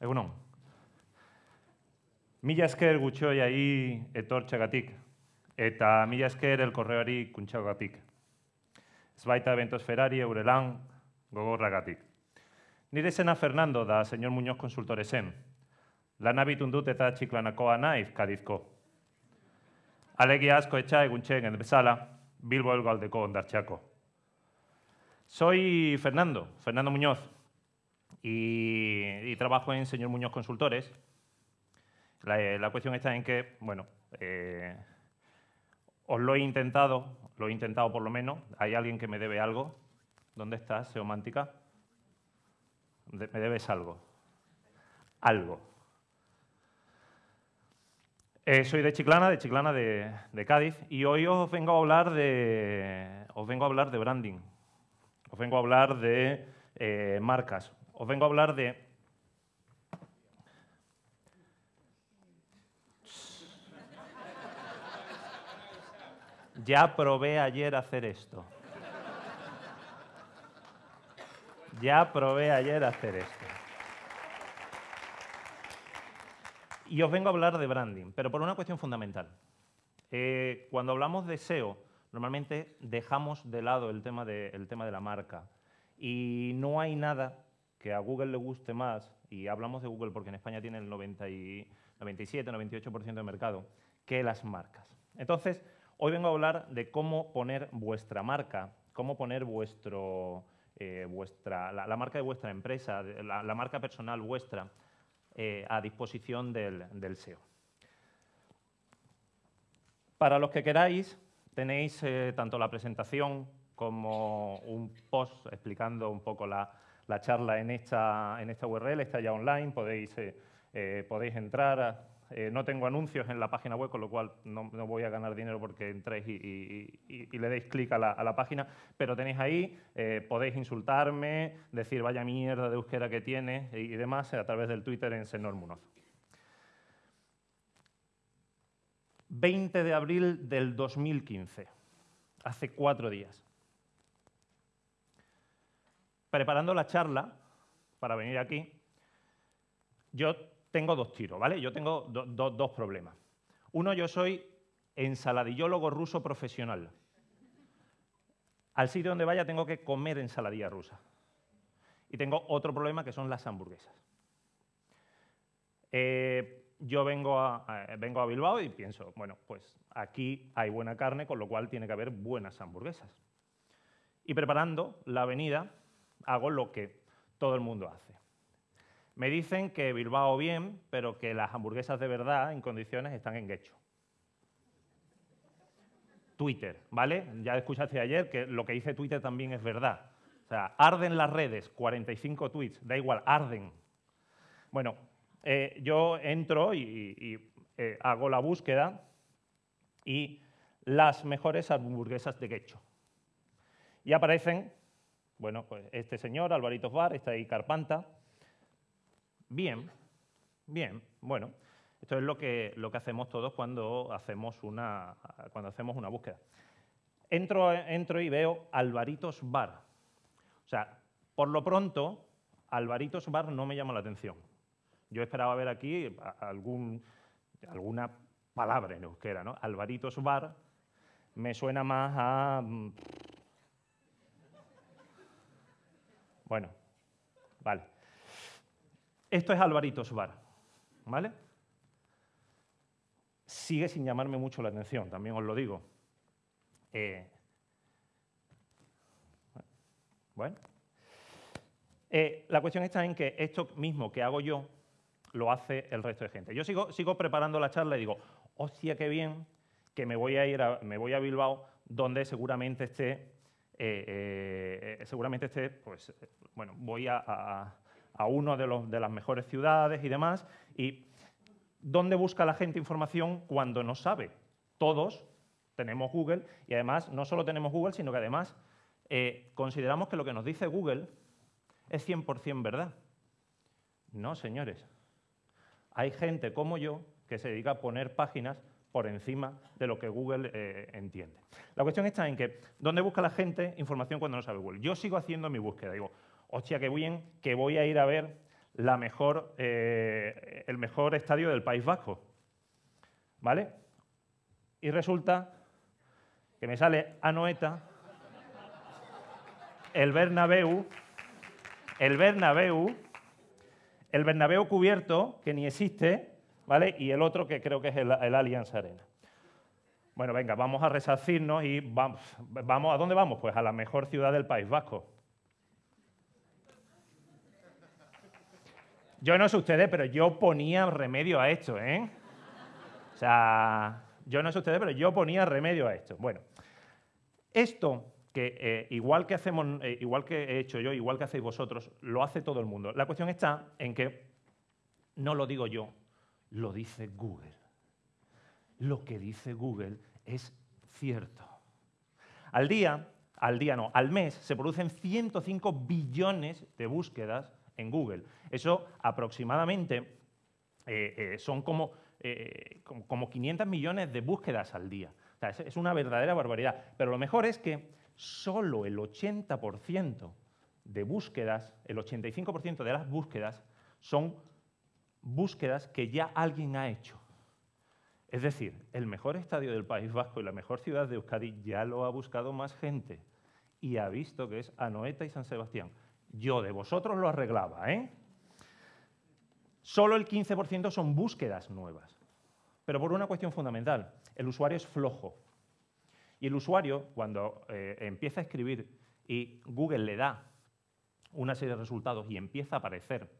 Egunon. Mila esker gutxoiai etortxagatik, eta mila esker elkorreari kuntxagatik. Ez baita Ferrari eure lan gogorragatik. Nire zena Fernando da señor Muñoz konsultore zen. Lan abitun dut eta txiklanakoa naiz kadizko. Alegia asko etxa eguntxen bezala, Bilbo elgaldeko ondartxako. Soy Fernando, Fernando Muñoz, y, trabajo en Señor Muñoz Consultores. La, cuestión está en que, bueno, eh, os lo he intentado, lo he intentado por lo menos. ¿Hay alguien que me debe algo? ¿Dónde estás, Seomántica? Me debes algo. Algo. Eh, soy de Chiclana, de Chiclana de, Cádiz, y hoy os vengo a hablar de, os vengo a hablar de branding. Os vengo a hablar de eh, marcas os vengo a hablar de... Ya probé ayer hacer esto. Ya probé ayer hacer esto. Y os vengo a hablar de branding, pero por una cuestión fundamental. Eh, cuando hablamos de SEO, normalmente dejamos de lado el tema de, el tema de la marca. Y no hay nada que a Google le guste más, y hablamos de Google porque en España tiene el 97, 98% de mercado, que las marcas. Entonces, hoy vengo a hablar de cómo poner vuestra marca, cómo poner vuestro, eh, vuestra, la, marca de vuestra empresa, la, marca personal vuestra, eh, a disposición del, SEO. Para los que queráis, tenéis eh, tanto la presentación como un post explicando un poco la, la charla en esta, en esta URL, está ya online, podéis, eh, eh, podéis entrar. Eh, no tengo anuncios en la página web, con lo cual no, voy a ganar dinero porque entréis y, le deis clic a la, página, pero tenéis ahí, podéis insultarme, decir vaya mierda de euskera que tiene y, demás a través del Twitter en Senor Munoz. 20 de abril del 2015, hace cuatro días preparando la charla para venir aquí, yo tengo dos tiros, ¿vale? Yo tengo dos problemas. Uno, yo soy ensaladillólogo ruso profesional. Al sitio donde vaya tengo que comer ensaladilla rusa. Y tengo otro problema que son las hamburguesas. Eh, yo vengo a, vengo a Bilbao y pienso, bueno, pues aquí hay buena carne, con lo cual tiene que haber buenas hamburguesas. Y preparando la avenida, hago lo que todo el mundo hace. Me dicen que Bilbao bien, pero que las hamburguesas de verdad, en condiciones, están en Guecho. Twitter, ¿vale? Ya escuchaste ayer que lo que dice Twitter también es verdad. O sea, arden las redes, 45 tweets, da igual, arden. Bueno, eh, yo entro y, eh, hago la búsqueda y las mejores hamburguesas de Guecho. Y aparecen bueno, pues este señor, Alvarito Bar, está ahí Carpanta. Bien, bien, bueno, esto es lo que, lo que hacemos todos cuando hacemos una, cuando hacemos una búsqueda. Entro, entro y veo Alvaritos Bar. O sea, por lo pronto, Alvaritos Bar no me llama la atención. Yo esperaba ver aquí algún, alguna palabra en euskera, ¿no? Alvaritos Bar me suena más a Bueno, vale. Esto es Alvarito Bar, ¿vale? Sigue sin llamarme mucho la atención, también os lo digo. Eh, bueno. Eh, la cuestión está en que esto mismo que hago yo lo hace el resto de gente. Yo sigo, sigo preparando la charla y digo, hostia, qué bien que me voy a ir a, me voy a Bilbao, donde seguramente esté eh, eh, seguramente esté, pues, bueno, voy a, a, uno de, los, de las mejores ciudades y demás, y ¿dónde busca la gente información cuando no sabe? Todos tenemos Google y además no solo tenemos Google, sino que además eh, consideramos que lo que nos dice Google es 100% verdad. No, señores. Hay gente como yo que se dedica a poner páginas por encima de lo que Google eh, entiende. La cuestión está en que, ¿dónde busca la gente información cuando no sabe Google? Yo sigo haciendo mi búsqueda. Digo, hostia, qué bien que voy a ir a ver la mejor, eh, el mejor estadio del País Vasco. ¿Vale? Y resulta que me sale Anoeta, el Bernabéu, el Bernabéu, el Bernabéu cubierto, que ni existe, ¿vale? Y el otro que creo que es el, el Allianz Arena. Bueno, venga, vamos a resarcirnos y vamos, vamos, ¿a dónde vamos? Pues a la mejor ciudad del País Vasco. Yo no sé ustedes, pero yo ponía remedio a esto, ¿eh? O sea, yo no sé ustedes, pero yo ponía remedio a esto. Bueno, esto que eh, igual que hacemos, eh, igual que he hecho yo, igual que hacéis vosotros, lo hace todo el mundo. La cuestión está en que no lo digo yo, lo dice Google. Lo que dice Google es cierto. Al día, al día no, al mes se producen 105 billones de búsquedas en Google. Eso aproximadamente eh, son como, como, como 500 millones de búsquedas al día. Es una verdadera barbaridad. Pero lo mejor es que solo el 80% de búsquedas, el 85% de las búsquedas son búsquedas que ya alguien ha hecho. Es decir, el mejor estadio del País Vasco y la mejor ciudad de Euskadi ya lo ha buscado más gente y ha visto que es Anoeta y San Sebastián. Yo de vosotros lo arreglaba, ¿eh? Solo el 15% son búsquedas nuevas, pero por una cuestión fundamental. El usuario es flojo. Y el usuario, cuando eh, empieza a escribir y Google le da una serie de resultados y empieza a aparecer,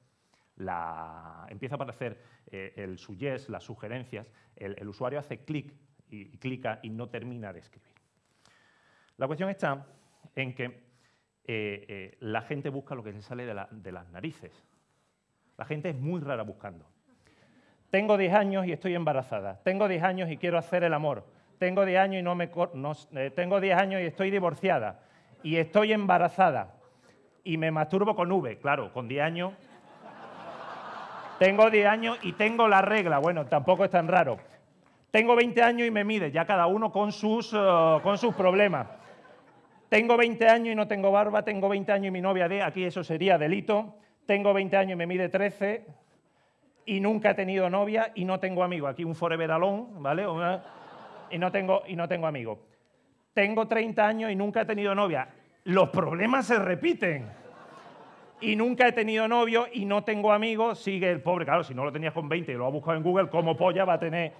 la, empieza a aparecer eh, el suggest, las sugerencias, el, el usuario hace clic y, y, clica y no termina de escribir. La cuestión está en que eh, eh, la gente busca lo que se sale de, la, de las narices. La gente es muy rara buscando. Tengo 10 años y estoy embarazada. Tengo 10 años y quiero hacer el amor tengo 10 años y no me no, eh, tengo 10 años y estoy divorciada y estoy embarazada y me masturbo con V, claro, con 10 años. Tengo 10 años y tengo la regla, bueno, tampoco es tan raro. Tengo 20 años y me mide, ya cada uno con sus, uh, con sus problemas. Tengo 20 años y no tengo barba, tengo 20 años y mi novia de, aquí eso sería delito. Tengo 20 años y me mide 13 y nunca he tenido novia y no tengo amigo. Aquí un forever alone, ¿vale? Y no tengo, y no tengo amigos. Tengo 30 años y nunca he tenido novia. Los problemas se repiten. Y nunca he tenido novio y no tengo amigos. Sigue el pobre, claro, si no lo tenías con 20 y lo ha buscado en Google, ¿cómo polla va a tener?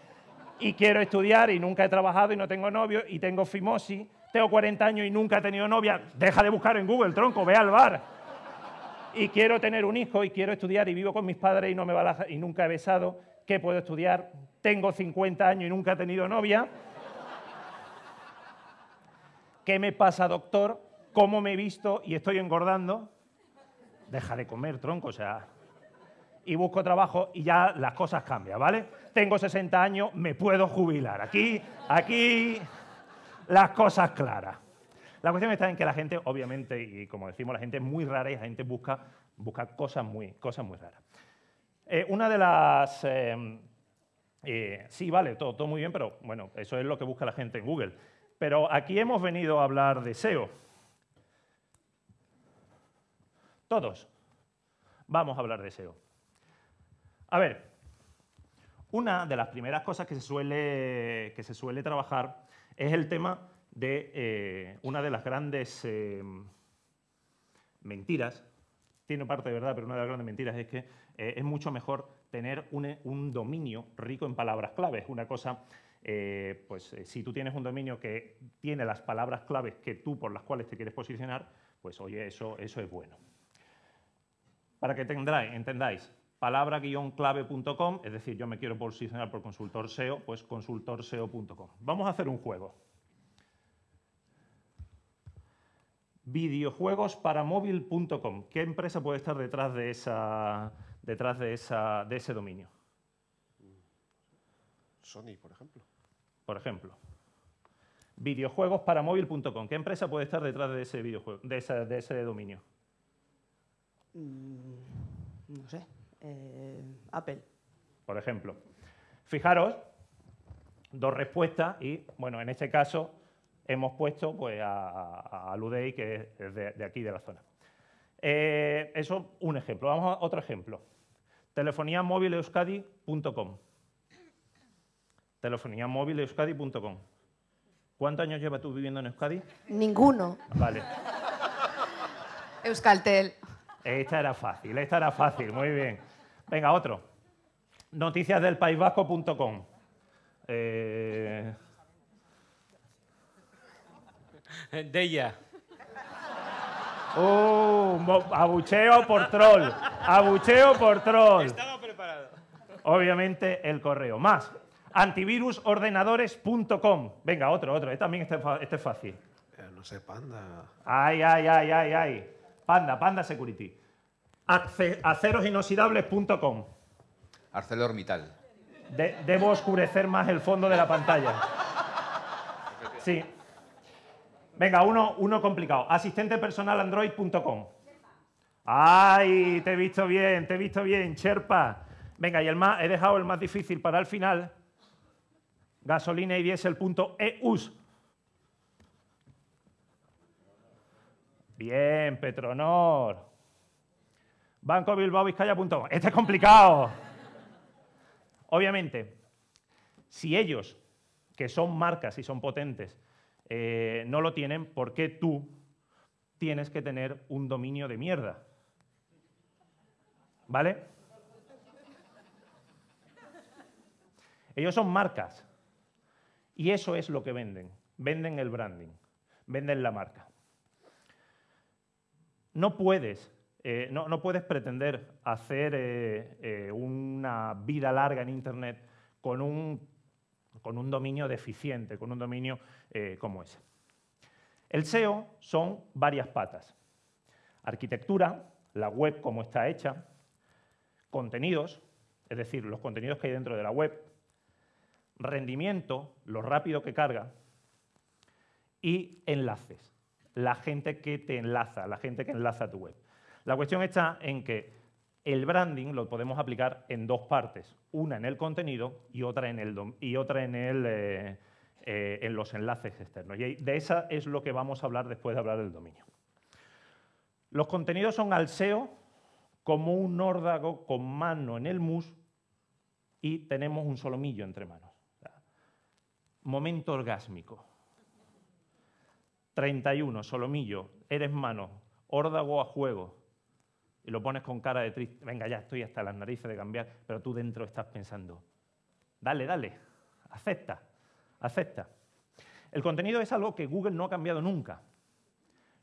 Y quiero estudiar y nunca he trabajado y no tengo novio y tengo fimosis. Tengo 40 años y nunca he tenido novia. Deja de buscar en Google, tronco, ve al bar. Y quiero tener un hijo y quiero estudiar y vivo con mis padres y, no me va la, y nunca he besado. ¿Qué puedo estudiar? tengo 50 años y nunca he tenido novia. ¿Qué me pasa, doctor? ¿Cómo me he visto y estoy engordando? Deja de comer, tronco, o sea. Y busco trabajo y ya las cosas cambian, ¿vale? Tengo 60 años, me puedo jubilar. Aquí, aquí, las cosas claras. La cuestión está en que la gente, obviamente, y como decimos, la gente es muy rara y la gente busca, busca cosas, muy, cosas muy raras. Eh, una de las eh, eh, sí, vale, todo, todo muy bien, pero bueno, eso es lo que busca la gente en Google. Pero aquí hemos venido a hablar de SEO. Todos vamos a hablar de SEO. A ver, una de las primeras cosas que se suele, que se suele trabajar es el tema de eh, una de las grandes eh, mentiras, tiene parte de verdad, pero una de las grandes mentiras es que eh, es mucho mejor tener un, dominio rico en palabras claves. Una cosa, pues si tú tienes un dominio que tiene las palabras claves que tú por las cuales te quieres posicionar, pues oye, eso, eso es bueno. Para que tendráis, entendáis, palabra-clave.com, es decir, yo me quiero posicionar por consultor SEO, pues consultorseo.com. Vamos a hacer un juego. Videojuegosparamovil.com. ¿Qué empresa puede estar detrás de esa, detrás de, esa, de ese dominio? Sony, por ejemplo. Por ejemplo. Videojuegosparamovil.com. ¿Qué empresa puede estar detrás de ese videojuego, de de ese dominio? Mm, no sé. Eh, Apple. Por ejemplo. Fijaros, dos respuestas y, bueno, en este caso hemos puesto pues, a, a, a Ludey, que es de, de aquí, de la zona. Eh, eso, un ejemplo. Vamos a otro ejemplo. Telefonía móvil euskadi.com. Telefonía móvil euskadi.com. ¿Cuántos años llevas tú viviendo en Euskadi? Ninguno. Vale. Euskaltel. Esta era fácil, esta era fácil, muy bien. Venga, otro. Noticiasdelpaisvasco.com. Eh, De ella. uh, abucheo por troll. Abucheo por troll. Estaba preparado. Obviamente el correo. Más. Antivirusordenadores.com. Venga, otro, otro. Este también este, este es fácil. Eh, no sé, panda. Ay, ay, ay, ay, ay. Panda, Panda Security. Ace- Acerosinoxidables.com. ArcelorMittal. De- debo oscurecer más el fondo de la pantalla. Sí. Venga, uno, uno complicado. Asistentepersonalandroid.com. ¡Ay! Te he visto bien, te he visto bien, Sherpa. Venga, y el más, he dejado el más difícil para el final. Gasolina y diésel.eus. Bien, Petronor. Banco Bilbao Vizcaya.com. Este es complicado. Obviamente, si ellos, que son marcas y son potentes, eh, no lo tienen, ¿por qué tú tienes que tener un dominio de mierda? ¿Vale? Ellos son marcas. Y eso es lo que venden. Venden el branding, venden la marca. No puedes, eh, no, puedes pretender hacer eh, eh, una vida larga en Internet con un, con un dominio deficiente, con un dominio como ese. El SEO son varias patas. Arquitectura, la web como está hecha, contenidos, es decir, los contenidos que hay dentro de la web, rendimiento, lo rápido que carga, y enlaces, la gente que te enlaza, la gente que enlaza tu web. La cuestión está en que el branding lo podemos aplicar en dos partes, una en el contenido y otra en, el y otra en, el, eh, eh, en los enlaces externos. Y de esa es lo que vamos a hablar después de hablar del dominio. Los contenidos son al SEO como un órdago con mano en el mus y tenemos un solomillo entre manos. Momento orgásmico. 31, solomillo, eres mano, órdago a juego. Y lo pones con cara de triste. Venga, ya estoy hasta las narices de cambiar, pero tú dentro estás pensando, dale, dale, acepta, acepta. El contenido es algo que Google no ha cambiado nunca.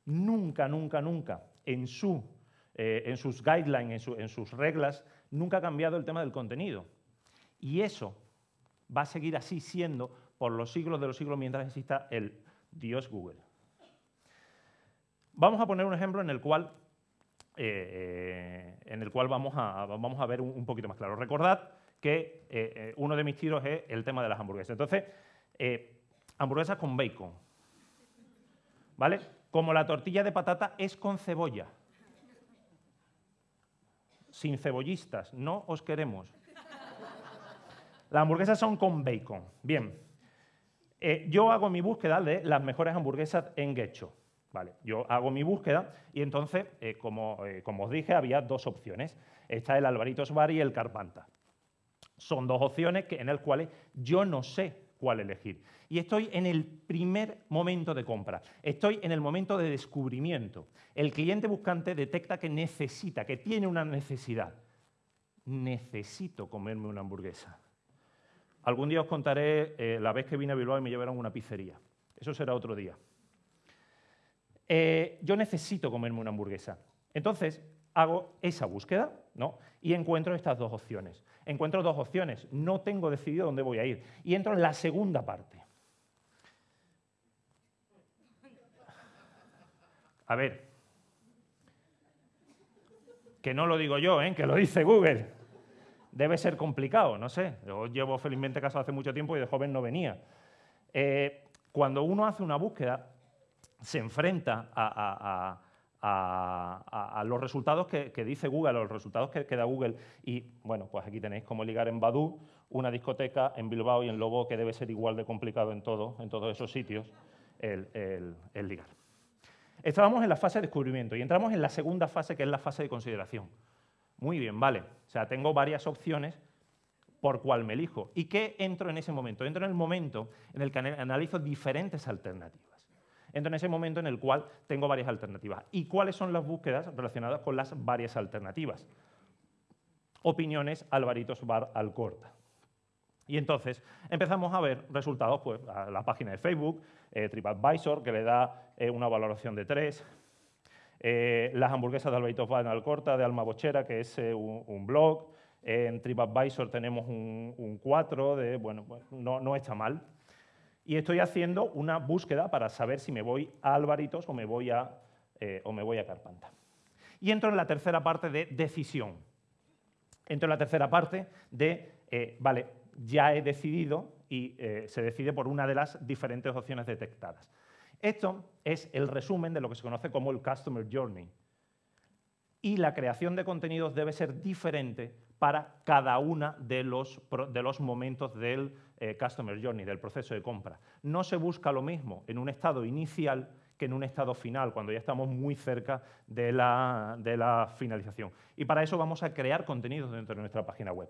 Nunca, nunca, nunca. En, su, eh, en sus guidelines, en, su- en sus reglas, nunca ha cambiado el tema del contenido. Y eso va a seguir así siendo por los siglos de los siglos mientras exista el Dios Google. Vamos a poner un ejemplo en el cual, eh, en el cual vamos, a, vamos a ver un, poquito más claro. Recordad que eh, eh, uno de mis tiros es el tema de las hamburguesas. Entonces, eh, hamburguesas con bacon. ¿Vale? Como la tortilla de patata es con cebolla. Sin cebollistas, no os queremos. Las hamburguesas son con bacon. Bien. Eh, yo hago mi búsqueda de las mejores hamburguesas en Getcho. Yo hago mi búsqueda y entonces, eh, como, eh, como os dije, había dos opciones. Está el Alvaritos Bar y el Carpanta. Son dos opciones que, en las cuales yo no sé cuál elegir. Y estoy en el primer momento de compra. Estoy en el momento de descubrimiento. El cliente buscante detecta que necesita, que tiene una necesidad. Necesito comerme una hamburguesa. Algún día os contaré eh, la vez que vine a Bilbao y me llevaron a una pizzería. Eso será otro día. Eh, yo necesito comerme una hamburguesa. Entonces, hago esa búsqueda ¿no? y encuentro estas dos opciones. Encuentro dos opciones, no tengo decidido dónde voy a ir. Y entro en la segunda parte. A ver, que no lo digo yo, ¿eh? que lo dice Google. Debe ser complicado, no sé. Yo llevo felizmente casado hace mucho tiempo y de joven no venía. Eh, cuando uno hace una búsqueda, se enfrenta a, los resultados que, dice Google, a los resultados que, que da Google. Y bueno, pues aquí tenéis cómo ligar en Badu una discoteca en Bilbao y en Lobo, que debe ser igual de complicado en, todo, en todos esos sitios, el, el- el ligar. Estábamos en la fase de descubrimiento y entramos en la segunda fase, que es la fase de consideración. Muy bien, vale. O sea, tengo varias opciones por cuál me elijo. ¿Y qué entro en ese momento? Entro en el momento en el que analizo diferentes alternativas. Entro en ese momento en el cual tengo varias alternativas. ¿Y cuáles son las búsquedas relacionadas con las varias alternativas? Opiniones Alvaritos Bar Alcorta. Y entonces empezamos a ver resultados, pues, a la página de Facebook, eh, TripAdvisor, que le da eh, una valoración de 3, eh, las hamburguesas de Alvaritos Bar Alcorta, de Alma Bochera, que es un, blog, en TripAdvisor tenemos un, 4, de, bueno, pues, no, no está mal. Y estoy haciendo una búsqueda para saber si me voy a Alvaritos o me voy a, o me voy a Carpanta. Y entro en la tercera parte de decisión. Entro en la tercera parte de, vale, ya he decidido y eh, se decide por una de las diferentes opciones detectadas. Esto es el resumen de lo que se conoce como el Customer Journey. Y la creación de contenidos debe ser diferente para cada uno de los, de los momentos del eh, Customer Journey, del proceso de compra. No se busca lo mismo en un estado inicial que en un estado final, cuando ya estamos muy cerca de la, de la finalización. Y para eso vamos a crear contenidos dentro de nuestra página web.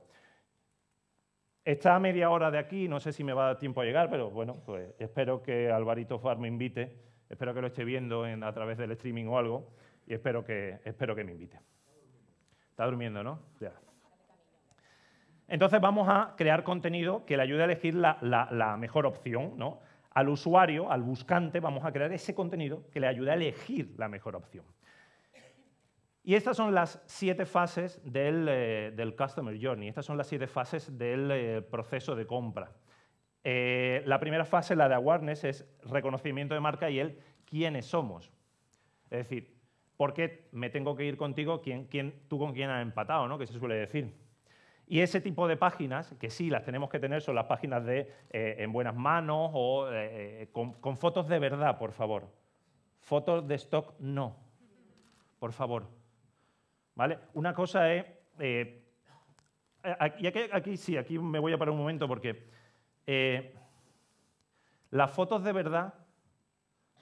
Está a media hora de aquí, no sé si me va a dar tiempo a llegar, pero bueno, pues espero que Alvarito Far me invite, espero que lo esté viendo a través del streaming o algo, y espero que, espero que me invite. Está durmiendo, ¿no? Ya. Entonces vamos a crear contenido que le ayude a elegir la, mejor opción, ¿no? Al usuario, al buscante, vamos a crear ese contenido que le ayude a elegir la mejor opción. Y estas son las siete fases eh, del, Customer Journey, estas son las siete fases del eh, proceso de compra. Eh, la primera fase, la de awareness, es reconocimiento de marca y el quiénes somos. Es decir, ¿por qué me tengo que ir contigo? ¿Quién, tú con quién has empatado? ¿no? Que se suele decir. Y ese tipo de páginas, que sí las tenemos que tener, son las páginas de en buenas manos o con, con fotos de verdad, por favor. Fotos de stock, no. Por favor. Una cosa es... Eh, y aquí, sí, aquí me voy a parar un momento porque eh, las fotos de verdad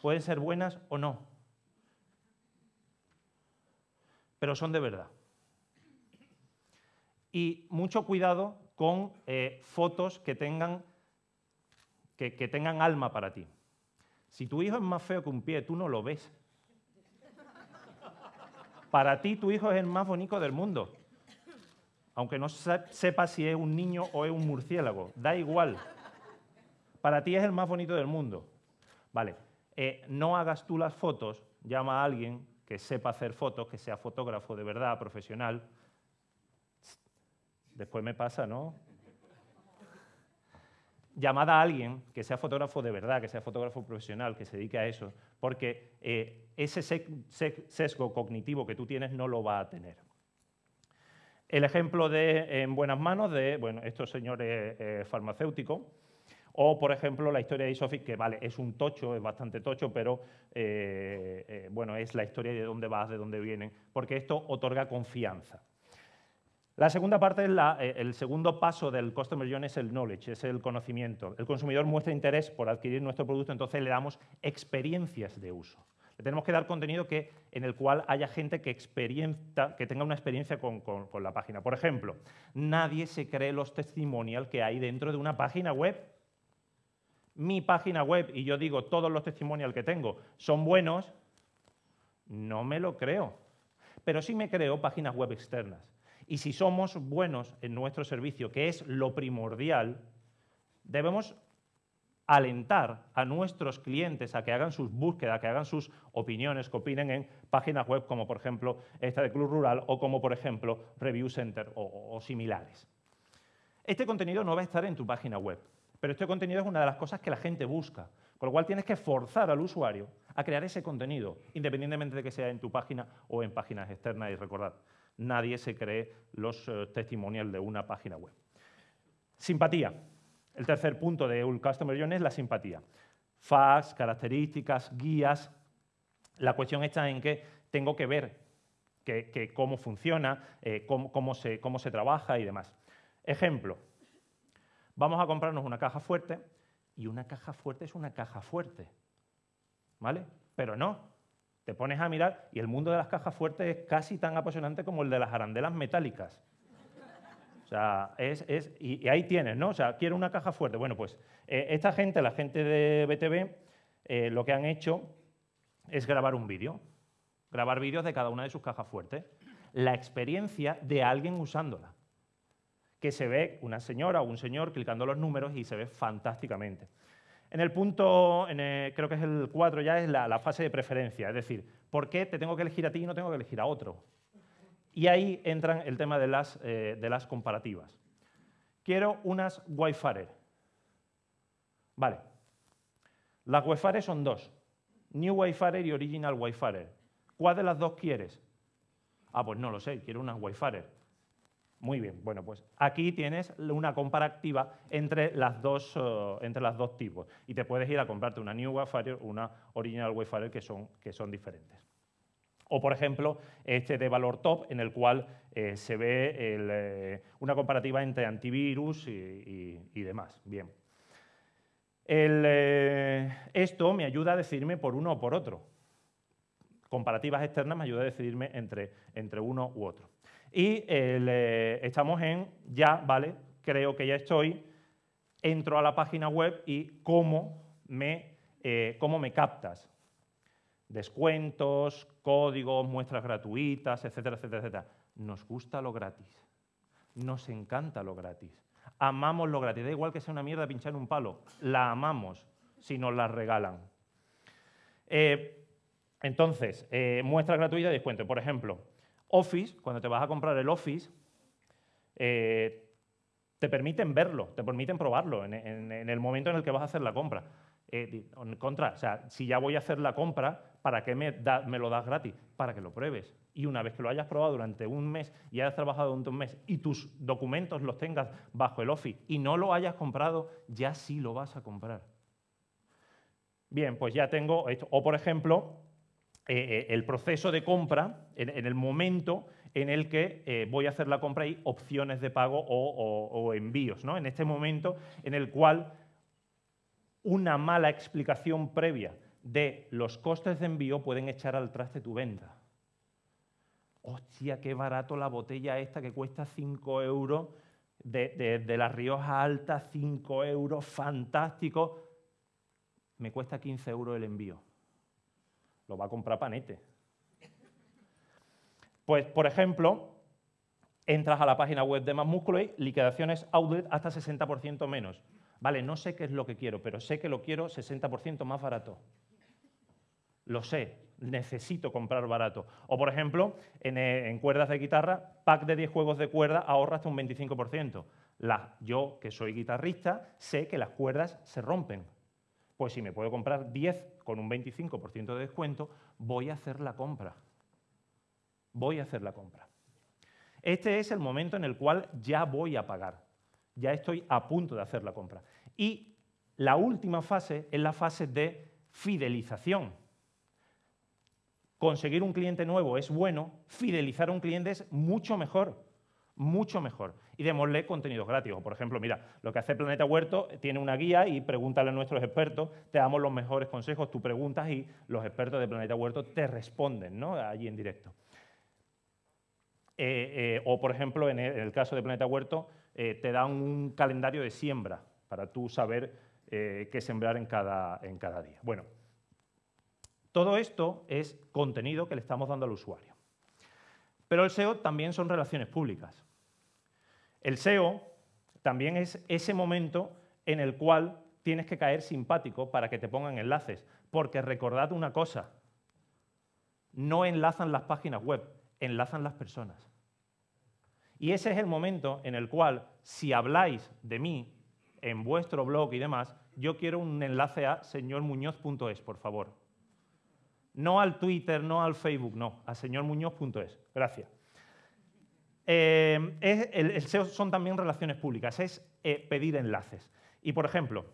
pueden ser buenas o no, pero son de verdad. Y mucho cuidado con eh, fotos que tengan, que tengan alma para ti. Si tu hijo es más feo que un pie, tú no lo ves. Para ti tu hijo es el más bonito del mundo. Aunque no sepas si es un niño o es un murciélago, da igual. Para ti es el más bonito del mundo. Vale, eh, no hagas tú las fotos, llama a alguien que sepa hacer fotos, que sea fotógrafo de verdad, profesional. Después me pasa, ¿no? llamada a alguien que sea fotógrafo de verdad, que sea fotógrafo profesional, que se dedique a eso, porque eh, ese sesgo cognitivo que tú tienes no lo va a tener. El ejemplo de En buenas manos de bueno, estos señores eh, farmacéuticos, o, por ejemplo, la historia de Isofix, que vale, es un tocho, es bastante tocho, pero eh, bueno, es la historia de dónde vas, de dónde vienen, porque esto otorga confianza. La segunda parte, eh, el segundo paso del Customer Journey es el knowledge, es el conocimiento. El consumidor muestra interés por adquirir nuestro producto, entonces le damos experiencias de uso. Le tenemos que dar contenido que, en el cual haya gente que, que tenga una experiencia con, con la página. Por ejemplo, nadie se cree los testimonials que hay dentro de una página web. Mi página web, y yo digo todos los testimonials que tengo son buenos, no me lo creo. Pero sí me creo páginas web externas y si somos buenos en nuestro servicio, que es lo primordial, debemos alentar a nuestros clientes a que hagan sus búsquedas, que hagan sus opiniones, que opinen en páginas web como por ejemplo esta de Club Rural o como por ejemplo Review Center o, similares. Este contenido no va a estar en tu página web, pero este contenido es una de las cosas que la gente busca, con lo cual tienes que forzar al usuario a crear ese contenido, independientemente de que sea en tu página o en páginas externas y recordad, nadie se cree los eh, testimonials de una página web. Simpatía. El tercer punto de un Customer Journey es la simpatía. Facts, características, guías. La cuestión está en que tengo que ver que, cómo funciona, eh, cómo se trabaja y demás. Ejemplo. Vamos a comprarnos una caja fuerte y una caja fuerte es una caja fuerte. ¿Vale? Pero no. Te pones a mirar y el mundo de las cajas fuertes es casi tan apasionante como el de las arandelas metálicas. O sea, es, es- y, ahí tienes, ¿no? O sea, quiero una caja fuerte. Bueno, pues eh, esta gente, la gente de BTV, eh, lo que han hecho es grabar un vídeo. Grabar vídeos de cada una de sus cajas fuertes. La experiencia de alguien usándola. Que se ve una señora o un señor clicando los números y se ve fantásticamente. En el punto, el- creo que es el 4 ya, es la, fase de preferencia. Es decir, ¿por qué te tengo que elegir a ti y no tengo que elegir a otro? Y ahí entran el tema de las, eh, de las comparativas. Quiero unas Wi-Fi. Vale. Las Wi-Fi son dos. New Wi-Fi y Original Wi-Fi. ¿Cuál de las dos quieres? Ah, pues no lo sé, quiero unas Wi-Fi. Muy bien, bueno, pues aquí tienes una comparativa entre las dos, eh, entre las dos tipos. Y te puedes ir a comprarte una New o una Original Wi-Fi que son, que son diferentes. O, por ejemplo, este de valor top, en el cual eh, se ve el, eh, una comparativa entre antivirus y, demás. Bien. Esto me ayuda a decidirme por uno o por otro. Comparativas externas me ayuda a decidirme entre, entre uno u otro. Y eh, estamos en ya, ¿vale? Creo que ya estoy. Entro a la página web y cómo me, eh, cómo me captas descuentos, códigos, muestras gratuitas, etcétera, etcétera, etcétera. Nos gusta lo gratis. Nos encanta lo gratis. Amamos lo gratis. Da igual que sea una mierda pinchar un palo. La amamos si nos la regalan. Eh, entonces, eh, muestra gratuita y descuento. Por ejemplo, Office, cuando te vas a comprar el Office, eh, te permiten verlo, te permiten probarlo en, el momento en el que vas a hacer la compra. Eh, en contra, o sea, si ya voy a hacer la compra, ¿para qué me, me lo das gratis? Para que lo pruebes. Y una vez que lo hayas probado durante un mes y hayas trabajado durante un mes y tus documentos los tengas bajo el Office y no lo hayas comprado, ya sí lo vas a comprar. Bien, pues ya tengo esto. O, por ejemplo, eh, eh, el proceso de compra, en, el momento en el que eh, voy a hacer la compra y opciones de pago o, envíos. ¿no? En este momento en el cual una mala explicación previa de los costes de envío pueden echar al traste tu venta. Hostia, qué barato la botella esta que cuesta 5 euros de, de- de la Rioja Alta, 5 euros, fantástico. Me cuesta 15 euros el envío. Lo va a comprar Panete. Pues, por ejemplo, entras a la página web de Más Músculo y liquidaciones outlet hasta 60% menos. Vale, no sé qué es lo que quiero, pero sé que lo quiero 60% más barato. Lo sé, necesito comprar barato. O, por ejemplo, en, eh, cuerdas de guitarra, pack de 10 juegos de cuerda ahorra hasta un 25%. La- yo, que soy guitarrista, sé que las cuerdas se rompen. Pues si me puedo comprar 10 con un 25% de descuento, voy a hacer la compra. Voy a hacer la compra. Este es el momento en el cual ya voy a pagar. Ya estoy a punto de hacer la compra. Y la última fase es la fase de fidelización. Conseguir un cliente nuevo es bueno, fidelizar a un cliente es mucho mejor, mucho mejor. Y démosle contenidos gratis. O, por ejemplo, mira, lo que hace Planeta Huerto tiene una guía y pregúntale a nuestros expertos, te damos los mejores consejos, tú preguntas y los expertos de Planeta Huerto te responden ¿no? allí en directo. Eh, eh, o, por ejemplo, en el, caso de Planeta Huerto, eh, te dan un calendario de siembra para tú saber eh, qué sembrar en cada, en cada día. Bueno, todo esto es contenido que le estamos dando al usuario. Pero el SEO también son relaciones públicas. El SEO también es ese momento en el cual tienes que caer simpático para que te pongan enlaces. Porque recordad una cosa, no enlazan las páginas web, enlazan las personas. Y ese es el momento en el cual, si habláis de mí en vuestro blog y demás, yo quiero un enlace a señormuñoz.es, por favor. No al Twitter, no al Facebook, no, a señormuñoz.es. Gracias. Eh, el, SEO son también relaciones públicas, es eh, pedir enlaces. Y, por ejemplo,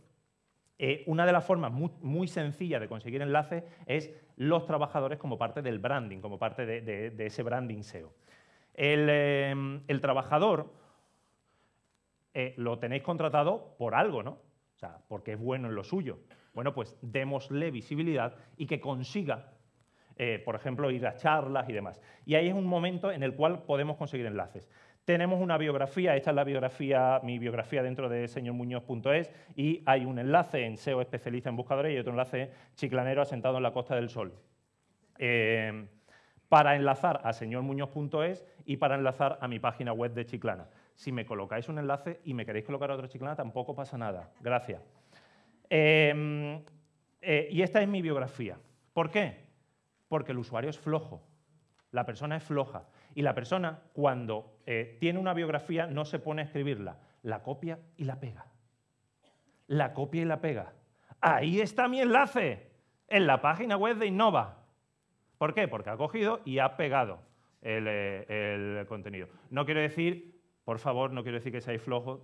eh, una de las formas muy, muy sencillas de conseguir enlaces es los trabajadores como parte del branding, como parte de, ese branding SEO. El, el trabajador lo tenéis contratado por algo, ¿no? O sea, porque es bueno en lo suyo. Bueno, pues démosle visibilidad y que consiga eh, por ejemplo, ir a charlas y demás. Y ahí es un momento en el cual podemos conseguir enlaces. Tenemos una biografía, esta es la biografía, mi biografía dentro de señormuñoz.es y hay un enlace en SEO especialista en buscadores y otro enlace chiclanero asentado en la Costa del Sol. Eh, para enlazar a señormuñoz.es y para enlazar a mi página web de Chiclana. Si me colocáis un enlace y me queréis colocar a otra Chiclana, tampoco pasa nada. Gracias. Eh, y esta es mi biografía. ¿Por qué? Porque el usuario es flojo, la persona es floja. Y la persona, cuando eh, tiene una biografía, no se pone a escribirla, la copia y la pega. La copia y la pega. Ahí está mi enlace, en la página web de Innova. ¿Por qué? Porque ha cogido y ha pegado el, el contenido. No quiero decir, por favor, no quiero decir que seáis flojos,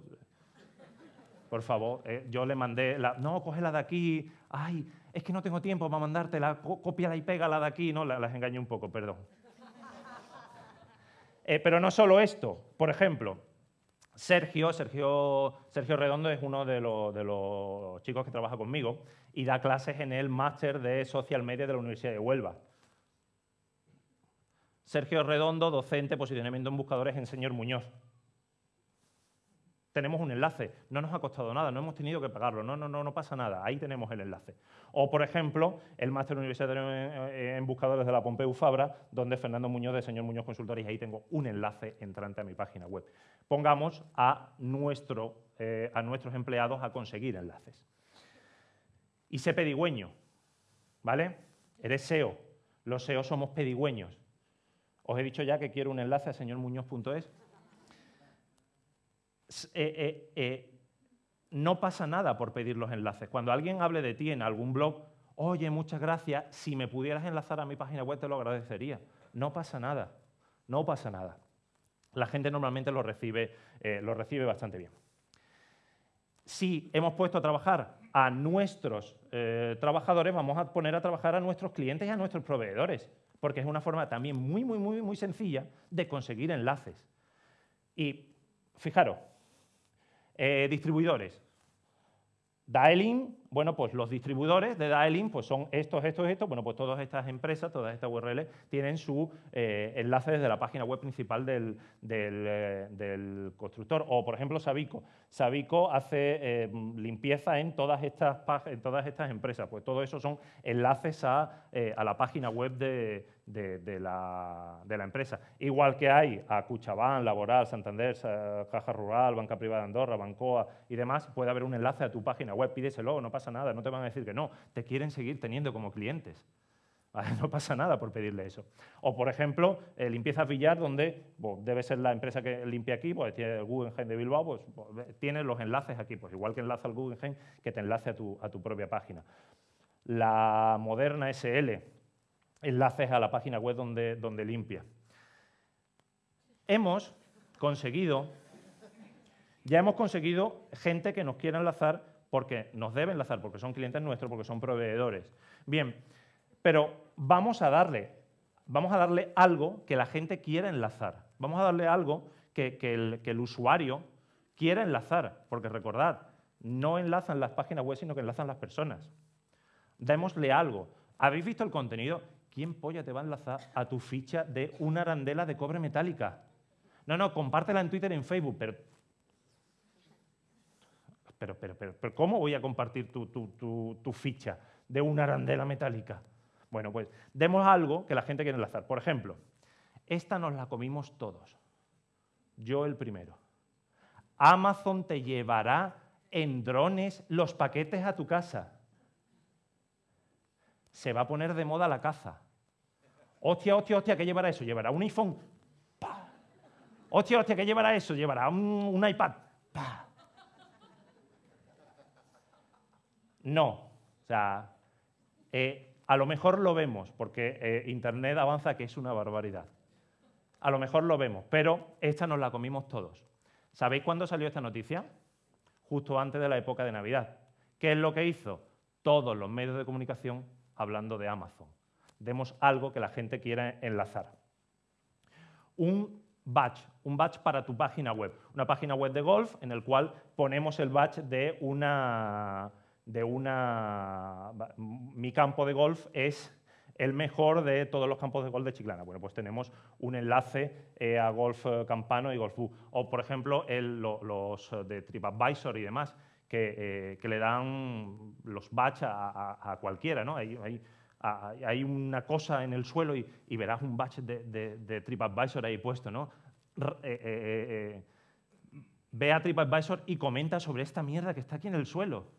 por favor, eh, yo le mandé, la, no, cógela de aquí, ay, es que no tengo tiempo para mandártela, cópiala y pégala de aquí, no, las engañé un poco, perdón. Eh, pero no solo esto, por ejemplo, Sergio, Sergio, Sergio Redondo es uno de los, de los chicos que trabaja conmigo y da clases en el máster de Social Media de la Universidad de Huelva. Sergio Redondo, docente, posicionamiento en buscadores en Señor Muñoz tenemos un enlace. No nos ha costado nada, no hemos tenido que pagarlo, no, no, no, no pasa nada, ahí tenemos el enlace. O, por ejemplo, el máster universitario en, buscadores de la Pompeu Fabra, donde Fernando Muñoz de Señor Muñoz Consultores, y ahí tengo un enlace entrante a mi página web. Pongamos a, nuestro, eh, a nuestros empleados a conseguir enlaces. Y sé pedigüeño, ¿vale? Eres SEO, los SEO somos pedigüeños. Os he dicho ya que quiero un enlace a señormuñoz.es eh, eh, eh, no pasa nada por pedir los enlaces. Cuando alguien hable de ti en algún blog, oye, muchas gracias, si me pudieras enlazar a mi página web te lo agradecería. No pasa nada, no pasa nada. La gente normalmente lo recibe, lo recibe bastante bien. Si hemos puesto a trabajar a nuestros trabajadores, vamos a poner a trabajar a nuestros clientes y a nuestros proveedores, porque es una forma también muy, muy, muy, muy sencilla de conseguir enlaces. Y fijaros, eh, distribuidores. Dialing, bueno, pues los distribuidores de Dialing pues son estos, estos, estos. Bueno, pues todas estas empresas, todas estas URLs tienen su eh, enlace desde la página web principal del, eh, del, constructor. O, por ejemplo, Sabico. Sabico hace limpieza en todas, estas, en empresas. Pues todo eso son enlaces a, la página web de, de, la, empresa. Igual que hay a Cuchabán, Laboral, Santander, Caja Rural, Banca Privada de Andorra, Bancoa y demás, puede haber un enlace a tu página web, pídeselo, no pasa nada, no te van a decir que no, te quieren seguir teniendo como clientes. No pasa nada por pedirle eso. O, por ejemplo, eh, Limpieza Villar, donde debe ser la empresa que limpia aquí, pues tiene el Guggenheim de Bilbao, pues tiene los enlaces aquí, pues igual que enlaza al Guggenheim, que te enlace a tu, a tu propia página. La moderna SL, enlaces a la página web donde, donde limpia. Hemos conseguido, ya hemos conseguido gente que nos quiera enlazar porque nos debe enlazar, porque son clientes nuestros, porque son proveedores. Bien, pero vamos a darle, vamos a darle algo que la gente quiera enlazar. Vamos a darle algo que, el, que el usuario quiera enlazar, porque recordad, no enlazan las páginas web, sino que enlazan las personas. Démosle algo. ¿Habéis visto el contenido? ¿quién polla te va a enlazar a tu ficha de una arandela de cobre metálica? No, no, compártela en Twitter en Facebook, pero... Pero, pero, pero, ¿cómo voy a compartir tu, ficha de una arandela metálica? Bueno, pues demos algo que la gente quiere enlazar. Por ejemplo, esta nos la comimos todos. Yo el primero. Amazon te llevará en drones los paquetes a tu casa. Se va a poner de moda la caza. Hostia, hostia, hostia, ¿qué llevará eso? ¿Llevará un iPhone? ¡Pah! Hostia, hostia, ¿qué llevará eso? ¿Llevará un, iPad? ¡Pah! No. O sea, eh, a lo mejor lo vemos, porque eh, Internet avanza que es una barbaridad. A lo mejor lo vemos, pero esta nos la comimos todos. ¿Sabéis cuándo salió esta noticia? Justo antes de la época de Navidad. ¿Qué es lo que hizo? Todos los medios de comunicación hablando de Amazon demos algo que la gente quiera enlazar. Un batch, un batch para tu página web. Una página web de golf en el cual ponemos el batch de una... De una mi campo de golf es el mejor de todos los campos de golf de Chiclana. Bueno, pues tenemos un enlace eh, a Golf eh, Campano y Golf. O, por ejemplo, los eh, de TripAdvisor y demás, que, le dan los batch a, cualquiera. ¿no? Hay, una cosa en el suelo y, y verás un batch de, de- de TripAdvisor ahí puesto. ¿no? Eh, ve a TripAdvisor y comenta sobre esta mierda que está aquí en el suelo.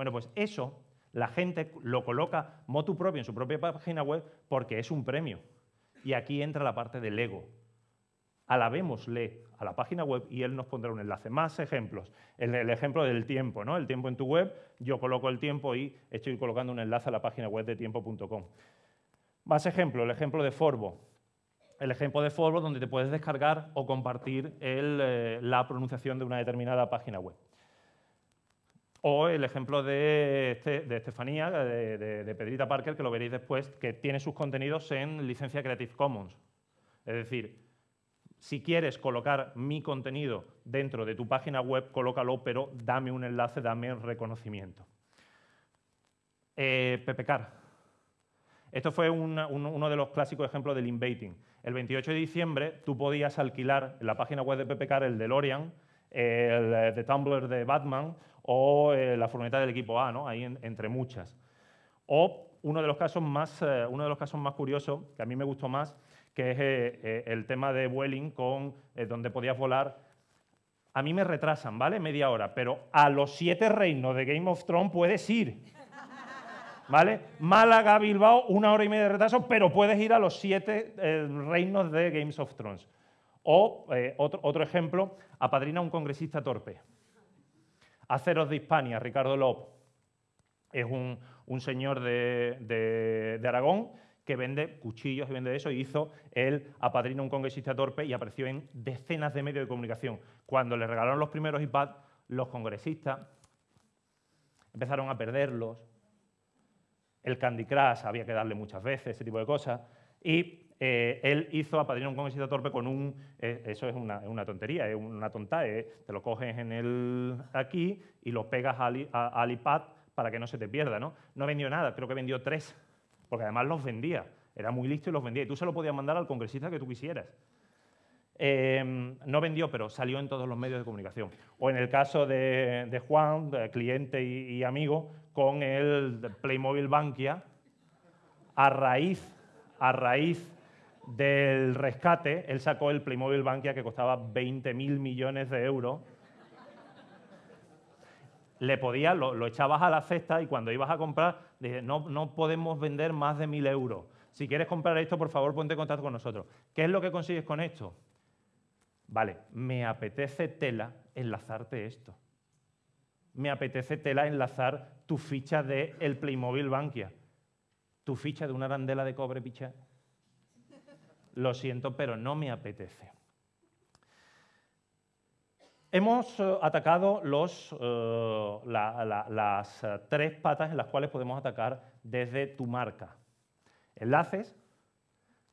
Bueno, pues eso la gente lo coloca motu propio en su propia página web porque es un premio. Y aquí entra la parte del ego. Alabémosle a la página web y él nos pondrá un enlace. Más ejemplos. El, ejemplo del tiempo, ¿no? El tiempo en tu web, yo coloco el tiempo y estoy colocando un enlace a la página web de tiempo.com. Más ejemplos, el ejemplo de Forbo. El ejemplo de Forbo donde te puedes descargar o compartir eh, la pronunciación de una determinada página web. O el ejemplo de, este- Estefanía, de, Pedrita Parker, que lo veréis después, que tiene sus contenidos en licencia Creative Commons. Es decir, si quieres colocar mi contenido dentro de tu página web, colócalo, pero dame un enlace, dame un reconocimiento. Eh, PPCAR. Esto fue uno de los clásicos ejemplos del inbaiting. El 28 de diciembre tú podías alquilar en la página web de PPCAR el DeLorean, el eh, de Tumblr de Batman o eh, la furgoneta del equipo A, ¿no? ahí en- entre muchas. O uno de los casos más, eh, uno de los casos más curiosos, que a mí me gustó más, que es eh, el tema de Vueling, con, donde podías volar. A mí me retrasan, ¿vale? Media hora, pero a los siete reinos de Game of Thrones puedes ir. ¿Vale? Málaga, Bilbao, una hora y media de retraso, pero puedes ir a los siete reinos de Games of Thrones. O, otro, otro ejemplo, apadrina un congresista torpe. Aceros de Hispania, Ricardo Lop, es un, un señor de, de- Aragón que vende cuchillos y vende eso, y hizo apadrina a un congresista torpe y apareció en decenas de medios de comunicación. Cuando le regalaron los primeros iPads, los congresistas empezaron a perderlos, el Candy Crush había que darle muchas veces, ese tipo de cosas. Y eh, él hizo a Padrino un congresista torpe con un... eh, eso es una, tontería, es una tonta. eh, te lo coges en el, aquí y lo pegas al, i- a- al iPad para que no se te pierda. ¿no? no vendió nada, creo que vendió tres, porque además los vendía. Era muy listo y los vendía. Y tú se lo podías mandar al congresista que tú quisieras. Eh, no vendió, pero salió en todos los medios de comunicación. O en el caso de, Juan, cliente y, y amigo, con el Playmobil Bankia, a raíz, a raíz del rescate, él sacó el Playmobil Bankia que costaba 20.000 millones de euros. Le podías, lo, echabas a la cesta y cuando ibas a comprar, no, no podemos vender más de 1.000 euros. Si quieres comprar esto, por favor, ponte en contacto con nosotros. ¿Qué es lo que consigues con esto? Vale, me apetece tela enlazarte esto. Me apetece tela enlazar tu ficha de el Playmobil Bankia. Tu ficha de una arandela de cobre, picha. Lo siento, pero no me apetece. Hemos eh, atacado eh, la- la- las eh, tres patas en las cuales podemos atacar desde tu marca. Enlaces,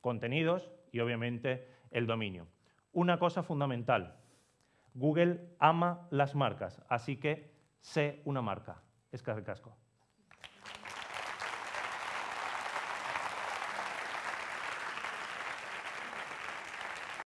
contenidos y obviamente el dominio. Una cosa fundamental, Google ama las marcas, así que sé una marca. Es casco.